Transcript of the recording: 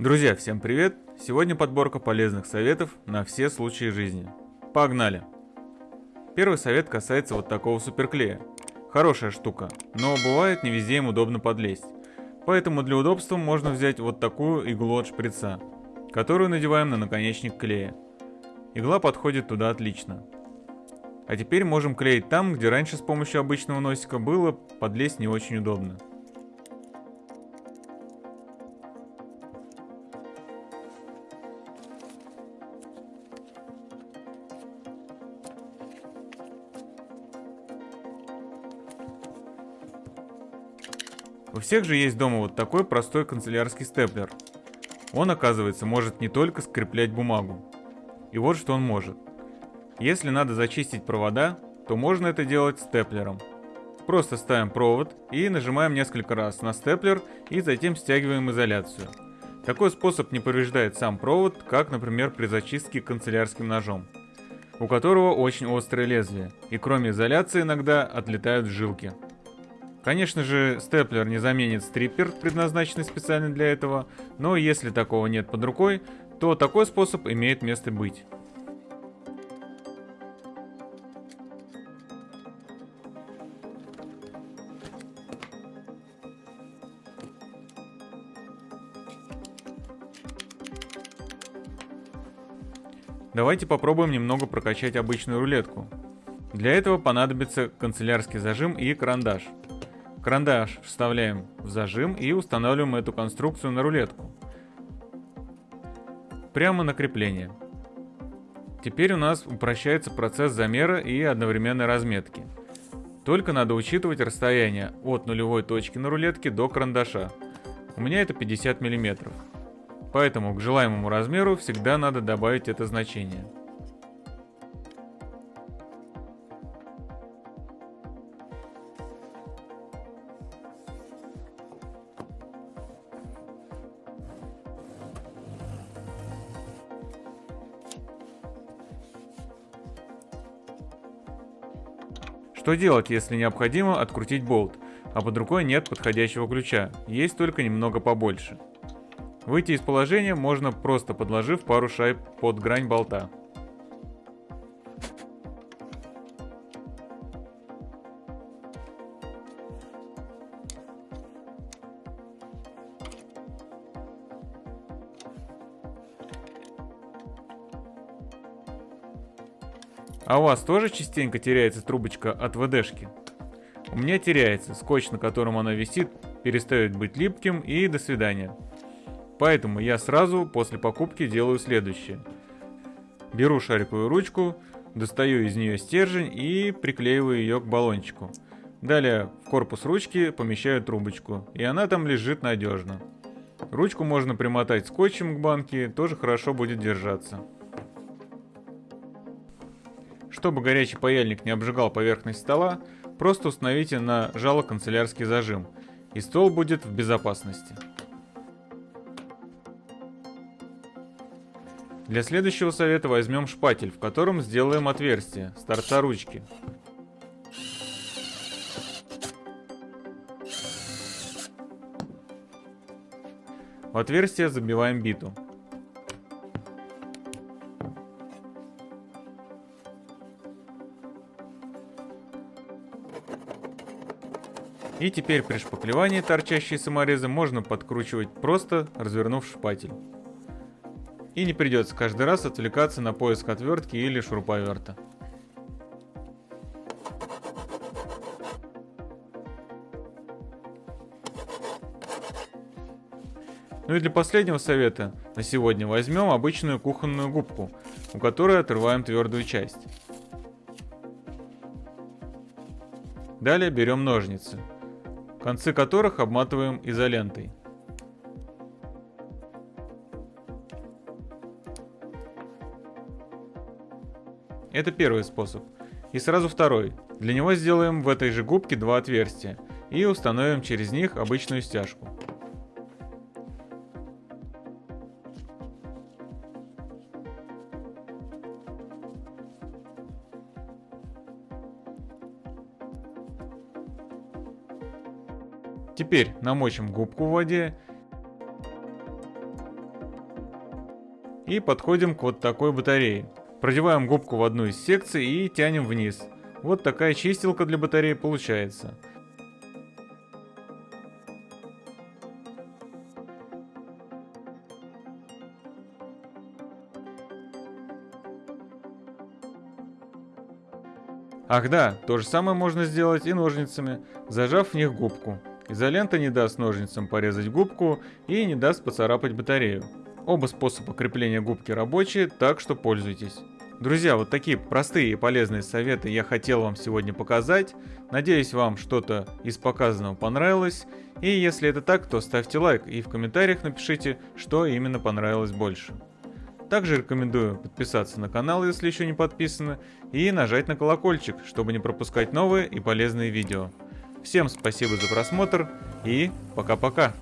Друзья, всем привет! Сегодня подборка полезных советов на все случаи жизни. Погнали! Первый совет касается вот такого суперклея. Хорошая штука, но бывает не везде им удобно подлезть. Поэтому для удобства можно взять вот такую иглу от шприца, которую надеваем на наконечник клея. Игла подходит туда отлично. А теперь можем клеить там, где раньше с помощью обычного носика было подлезть не очень удобно. У всех же есть дома вот такой простой канцелярский степлер. Он, оказывается, может не только скреплять бумагу. И вот что он может. Если надо зачистить провода, то можно это делать степлером. Просто ставим провод и нажимаем несколько раз на степлер и затем стягиваем изоляцию. Такой способ не повреждает сам провод, как, например, при зачистке канцелярским ножом, у которого очень острое лезвие, и кроме изоляции иногда отлетают жилки. Конечно же, степлер не заменит стриппер, предназначенный специально для этого, но если такого нет под рукой, то такой способ имеет место быть. Давайте попробуем немного прокачать обычную рулетку. Для этого понадобится канцелярский зажим и карандаш. Карандаш вставляем в зажим и устанавливаем эту конструкцию на рулетку. Прямо на крепление. Теперь у нас упрощается процесс замера и одновременной разметки. Только надо учитывать расстояние от нулевой точки на рулетке до карандаша. У меня это 50 мм. Поэтому к желаемому размеру всегда надо добавить это значение. Что делать, если необходимо открутить болт, а под рукой нет подходящего ключа, есть только немного побольше? Выйти из положения можно просто подложив пару шайб под грань болта. А у вас тоже частенько теряется трубочка от ВДшки? У меня теряется, скотч, на котором она висит, перестает быть липким и до свидания. Поэтому я сразу после покупки делаю следующее. Беру шариковую ручку, достаю из нее стержень и приклеиваю ее к баллончику. Далее в корпус ручки помещаю трубочку, и она там лежит надежно. Ручку можно примотать скотчем к банке, тоже хорошо будет держаться. Чтобы горячий паяльник не обжигал поверхность стола, просто установите на жало канцелярский зажим, и стол будет в безопасности. Для следующего совета возьмем шпатель, в котором сделаем отверстие с торца ручки. В отверстие забиваем биту. И теперь при шпаклевании торчащие саморезы можно подкручивать просто, развернув шпатель. И не придется каждый раз отвлекаться на поиск отвертки или шуруповерта. Ну и для последнего совета на сегодня возьмем обычную кухонную губку, у которой отрываем твердую часть. Далее берем ножницы концы которых обматываем изолентой. Это первый способ. И сразу второй. Для него сделаем в этой же губке два отверстия и установим через них обычную стяжку. Теперь намочим губку в воде и подходим к вот такой батарее. Продеваем губку в одну из секций и тянем вниз. Вот такая чистилка для батареи получается. Ах да, то же самое можно сделать и ножницами, зажав в них губку. Изолента не даст ножницам порезать губку и не даст поцарапать батарею. Оба способа крепления губки рабочие, так что пользуйтесь. Друзья, вот такие простые и полезные советы я хотел вам сегодня показать. Надеюсь, вам что-то из показанного понравилось. И если это так, то ставьте лайк и в комментариях напишите, что именно понравилось больше. Также рекомендую подписаться на канал, если еще не подписаны, и нажать на колокольчик, чтобы не пропускать новые и полезные видео. Всем спасибо за просмотр и пока-пока.